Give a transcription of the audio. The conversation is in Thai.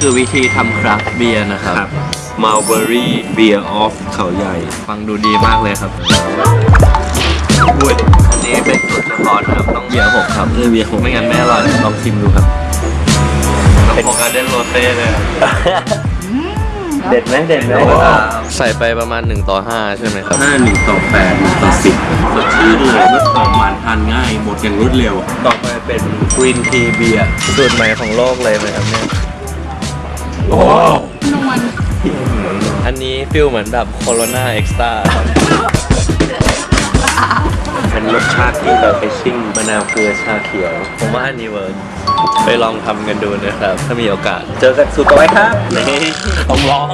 คือวิธีทำคราฟต์เบียร์นะครับ Mulberry Beer of เขาใหญ่ ฟังดูดีมากเลยครับอุ้ยอันนี้เป็นสูตรเฉพาะนะครับต้องเบียร์หกครับเออเบียร์หกไม่งั้นไม่อร่อยลองชิมดูครับเป็นของการเดนโรเต้เลยครับเด็ดไหมเด็ดไหมใส่ไปประมาณ 1 ต่อ 5 ใช่ไหมครับห้าหนึ่งต่อแปดหนึ่งต่อสิบสดชื่นเลยรสหอมหวานทานง่าย หมดอย่างรวดเร็ว ต่อไปเป็น green tea beer สูตรใหม่ของโลกเลยไหมครับเนี่ย โอ้อันนี้ feel เหมือนแบบ Corona Extra เป็นรสชาติที่แบบไปซิ่งมะนาวเกลือชาเขียว ผมว่าอันนี้ work ไปลองทำกันดูนะครับ ถ้ามีโอกาส เจอกันสูตรต่อไปครับนี่ต้องลอง